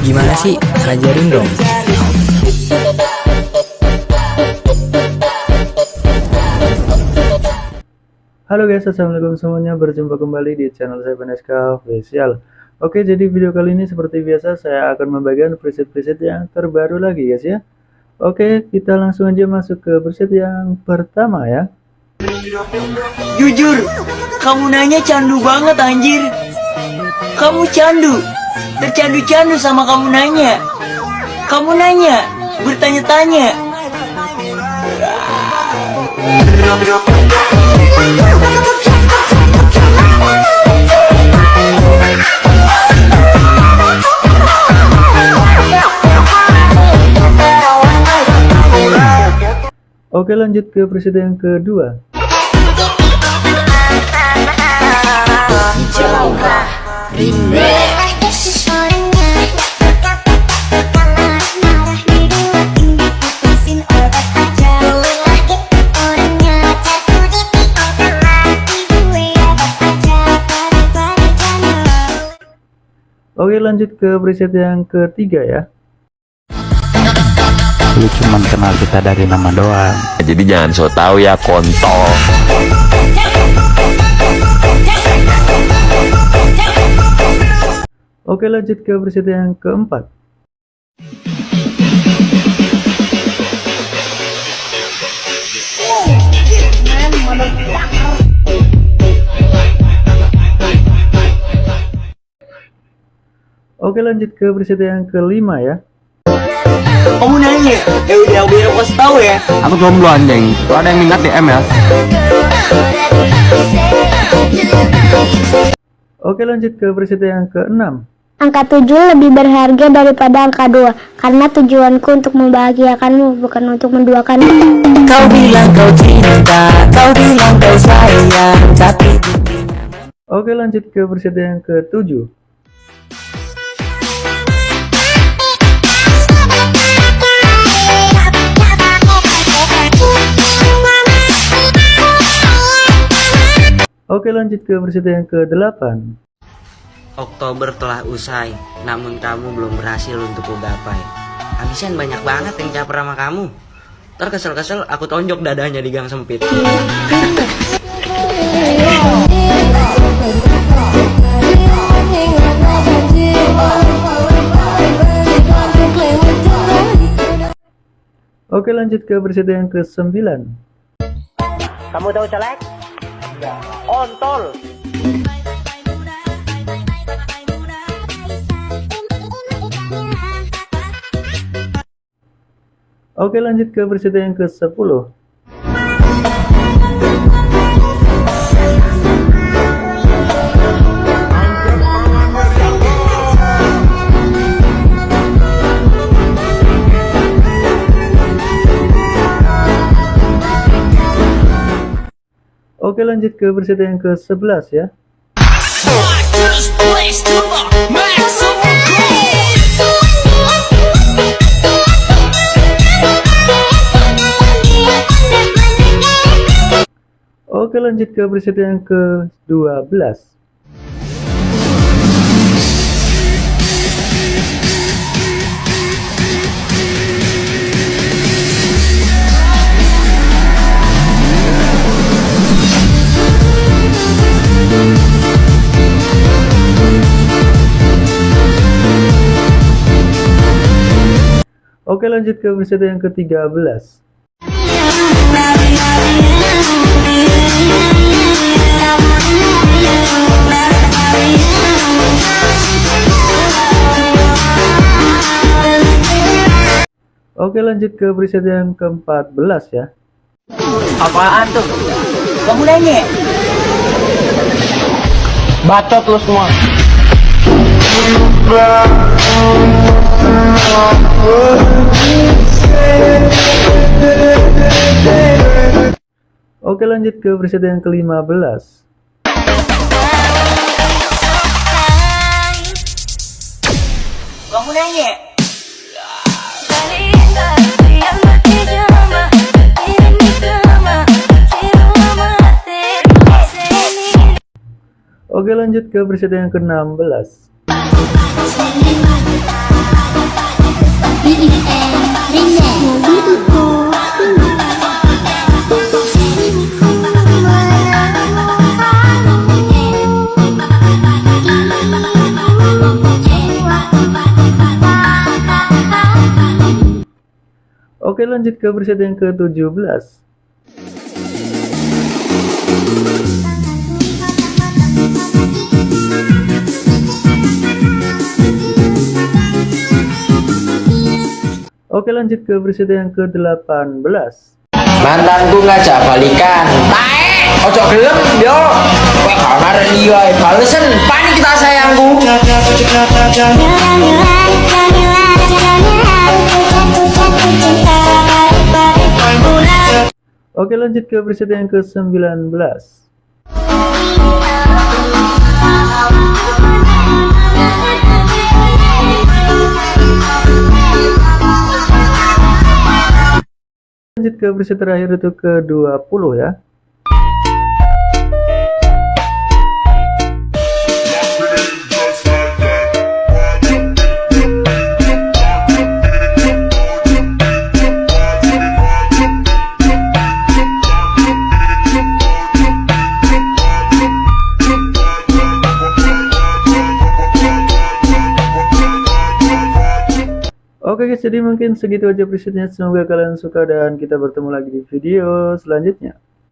Gimana sih? Ajarin dong. Halo guys, assalamualaikum semuanya. Berjumpa kembali di channel saya Vaneska Official. Oke, jadi video kali ini seperti biasa saya akan membagikan preset-preset yang terbaru lagi guys ya. Oke, kita langsung aja masuk ke preset yang pertama ya. Jujur, kamu nanya candu banget anjir. Kamu candu, tercandu-candu sama kamu nanya. Kamu nanya, bertanya-tanya. Oke, lanjut ke preset yang kedua. Oke, lanjut ke preset yang ketiga ya. lu cuman kenal kita dari nama doang Jadi jangan so tau ya kontol. Oke, lanjut ke preset yang keempat. Oke, lanjut ke preset yang kelima ya. Kamu nanya, ya udah biar aku kasih tahu ya. aku jomblo anjing kalau ada yang minat DM ya Oke, lanjut ke preset yang keenam. Angka 7 lebih berharga daripada angka 2 Karena tujuanku untuk membahagiakanmu Bukan untuk menduakanmu Kau bilang kau cinta, kau bilang kau sayang, tapi Oke, lanjut ke preset yang ketujuh. Oke, lanjut ke preset yang ke-8. Oktober telah usai, namun kamu belum berhasil untuk kugapai. Habisan banyak banget yang caper sama kamu. Ntar kesel-kesel aku tonjok dadanya di gang sempit. Oke, lanjut ke preset yang ke-9. Kamu tahu celek? Ontol. Oke, lanjut ke preset yang ke-10. Oke, lanjut ke preset yang ke-11 ya. Oke, lanjut ke preset yang ke-12. Oke, lanjut ke preset yang ke-13. Oke, lanjut ke preset yang ke-14 ya. Apaan tuh? Kamu nanya? bacot lu semua lanjut ke preset yang ke-15. Kamu nanya? Oke, lanjut ke preset yang ke-16. Oke lanjut ke preset yang ke-17 Oke lanjut ke preset yang ke-18 Mantanku ngajak balikan. Tae, ojo gelem yo. Arek liya ae balesen. Panik kita sayangku. Oke lanjut ke preset yang ke-19 Lanjut ke preset terakhir itu ke-20 ya Oke guys, jadi mungkin segitu aja presetnya. Semoga kalian suka dan kita bertemu lagi di video selanjutnya.